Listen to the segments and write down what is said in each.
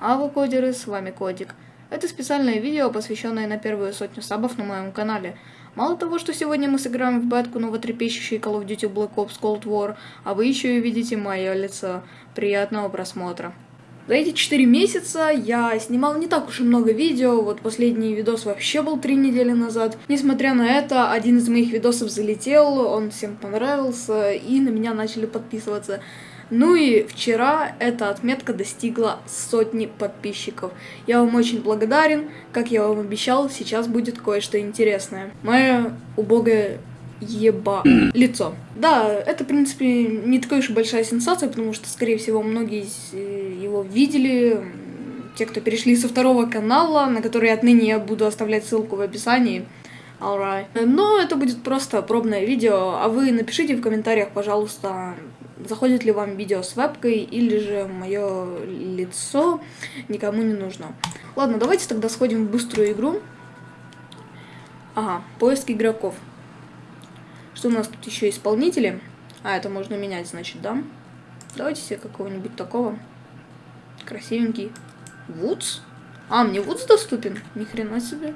А вы кодеры, с вами Кодик. Это специальное видео, посвященное на первую сотню сабов на моем канале. Мало того, что сегодня мы сыграем в бетку новотрепещущий Call of Duty Black Ops Cold War, а вы еще и видите мое лицо. Приятного просмотра. За эти 4 месяца я снимал не так уж и много видео, вот последний видос вообще был 3 недели назад. Несмотря на это, один из моих видосов залетел, он всем понравился, и на меня начали подписываться. Ну и вчера эта отметка достигла сотни подписчиков. Я вам очень благодарен. Как я вам обещал, сейчас будет кое-что интересное. Мое убогое еба лицо. Да, это, в принципе, не такая уж большая сенсация, потому что, скорее всего, многие э, его видели. Те, кто перешли со второго канала, на который отныне я буду оставлять ссылку в описании. Alright. Но это будет просто пробное видео, а вы напишите в комментариях, пожалуйста, заходит ли вам видео с вебкой или же мое лицо никому не нужно. Ладно, давайте тогда сходим в быструю игру. Ага, поиск игроков. Что у нас тут еще исполнители? А, это можно менять, значит, да? Давайте себе какого-нибудь такого. Красивенький. Вудс? А, мне Вудс доступен? Ни хрена себе.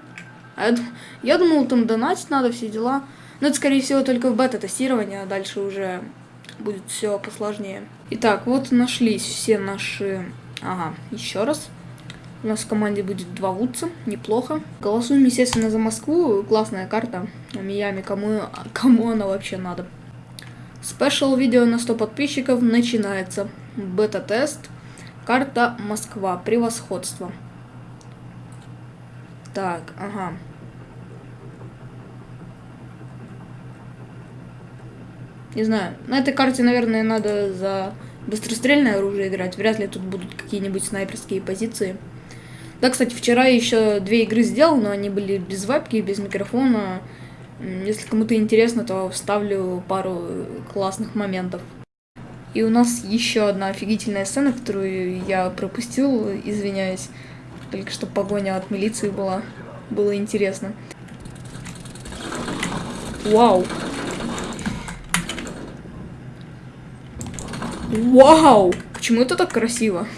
А я, я думал, там донатить надо, все дела. Но это, скорее всего, только в бета-тестировании, а дальше уже будет все посложнее. Итак, вот нашлись все наши... Ага, еще раз. У нас в команде будет два Вудса, неплохо. Голосуем, естественно, за Москву. Классная карта. Миями, кому, кому она вообще надо? Спешл видео на 100 подписчиков начинается. Бета-тест. Карта Москва. Превосходство. Так, ага. Не знаю. На этой карте, наверное, надо за быстрострельное оружие играть. Вряд ли тут будут какие-нибудь снайперские позиции. Да, кстати, вчера еще две игры сделал, но они были без вебки, без микрофона. Если кому-то интересно, то вставлю пару классных моментов. И у нас еще одна офигительная сцена, которую я пропустил, извиняюсь. Только что погоня от милиции была. Было интересно. Вау! Вау! Почему это так красиво?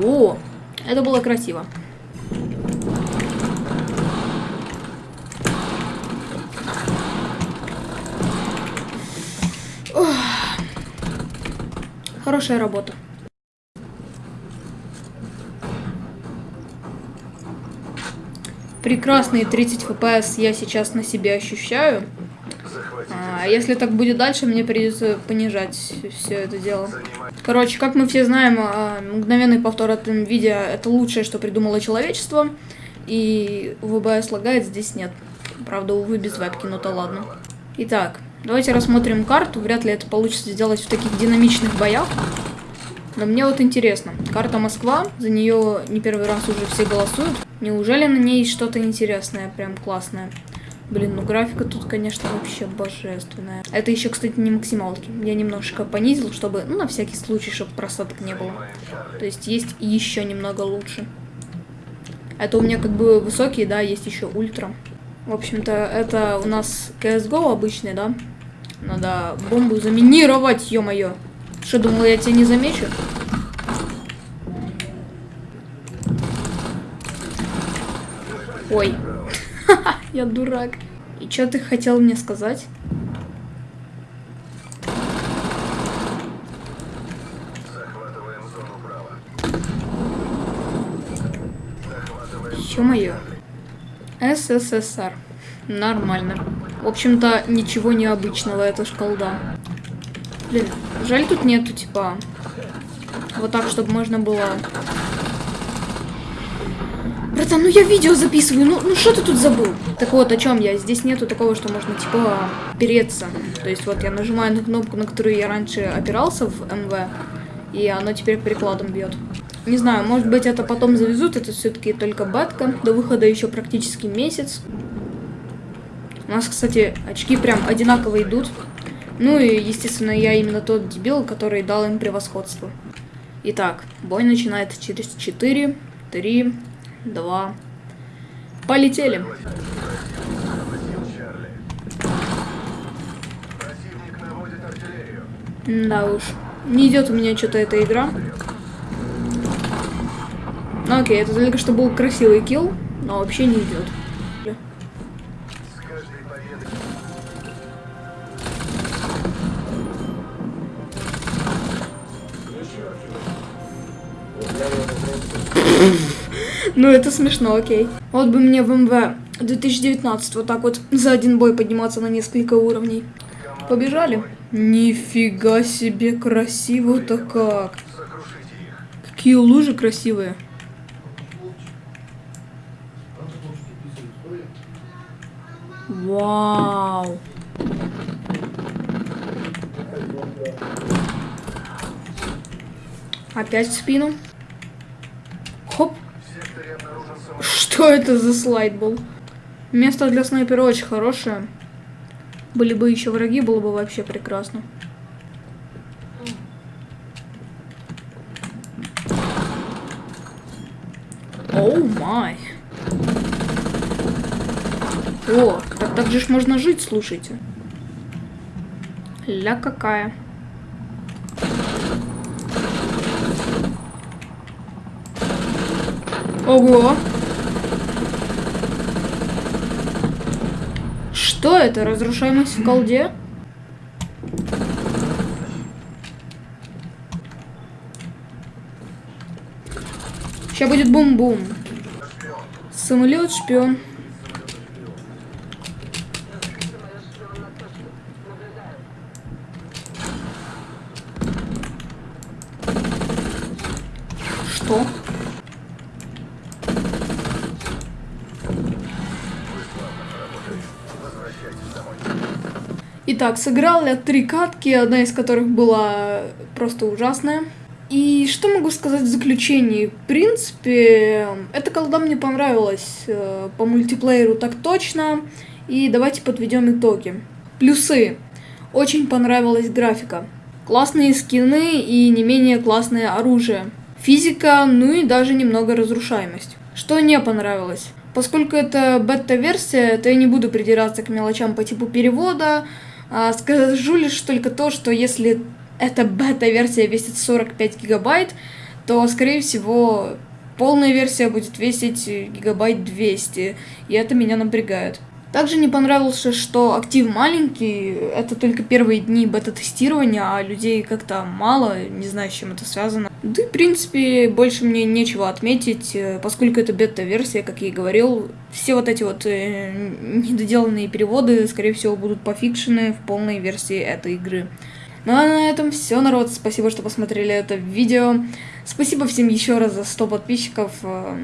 О, это было красиво. Хорошая работа. Прекрасные 30 FPS я сейчас на себе ощущаю. А если так будет дальше, мне придется понижать все это дело. Короче, как мы все знаем, а, мгновенный повтор от видео это лучшее, что придумало человечество. И ВБС лагает, здесь нет. Правда, увы, без вебки, но то ладно. Итак, давайте рассмотрим карту. Вряд ли это получится сделать в таких динамичных боях. Но мне вот интересно. Карта Москва, за нее не первый раз уже все голосуют. Неужели на ней что-то интересное, прям классное? Блин, ну графика тут, конечно, вообще божественная. Это еще, кстати, не максималки. Я немножко понизил, чтобы, ну, на всякий случай, чтобы просадок не было. То есть есть еще немного лучше. Это у меня как бы высокие, да, есть еще ультра. В общем-то, это у нас CSGO обычный, да? Надо бомбу заминировать, ё-моё. Что, думала, я тебя не замечу? Ой. Я дурак. И что ты хотел мне сказать? Ё-моё. СССР. Нормально. В общем-то, ничего необычного, это ж колда. Блин, жаль тут нету, типа, вот так, чтобы можно было Братан, ну я видео записываю, ну, ну что ты тут забыл? Так вот, о чем я? Здесь нету такого, что можно, типа, переться. То есть вот я нажимаю на кнопку, на которую я раньше опирался в МВ, и оно теперь прикладом бьет. Не знаю, может быть это потом завезут, это все-таки только бетка. До выхода еще практически месяц. У нас, кстати, очки прям одинаково идут. Ну и, естественно, я именно тот дебил, который дал им превосходство. Итак, бой начинается через 4, 3, два. Полетели. Да уж. Не идет у меня что-то эта игра. Ну окей, это только что был красивый килл, но вообще не идет. Ну, это смешно, окей. Вот бы мне в МВ 2019 вот так вот за один бой подниматься на несколько уровней. Побежали. Нифига себе красиво-то как. Какие лужи красивые. Вау. Опять в спину. Что это за слайд был? Место для снайпера очень хорошее. Были бы еще враги, было бы вообще прекрасно. Оу май. О, так, так же ж можно жить, слушайте. Ля какая. Ого! Что это? Разрушаемость в колде? Сейчас будет бум-бум. Самолет шпион. Что? Итак, сыграл я три катки, одна из которых была просто ужасная. И что могу сказать в заключении? В принципе, эта колда мне понравилась э, по мультиплееру так точно. И давайте подведем итоги. Плюсы. Очень понравилась графика. Классные скины и не менее классное оружие. Физика, ну и даже немного разрушаемость. Что не понравилось? Поскольку это бета-версия, то я не буду придираться к мелочам по типу перевода, скажу лишь только то, что если эта бета-версия весит 45 гигабайт, то, скорее всего, полная версия будет весить гигабайт 200, и это меня напрягает. Также не понравилось, что актив маленький, это только первые дни бета-тестирования, а людей как-то мало, не знаю, с чем это связано. Да в принципе, больше мне нечего отметить, э, поскольку это бета-версия, как я и говорил, все вот эти вот э, недоделанные переводы, скорее всего, будут пофикшены в полной версии этой игры. Ну а на этом все, народ. Спасибо, что посмотрели это видео. Спасибо всем еще раз за 100 подписчиков. Э,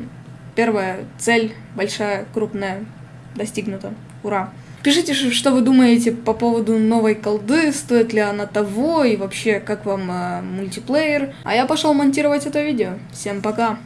первая цель, большая, крупная, достигнуто. Ура! Пишите, что вы думаете по поводу новой колды, стоит ли она того и вообще, как вам э, мультиплеер. А я пошел монтировать это видео. Всем пока!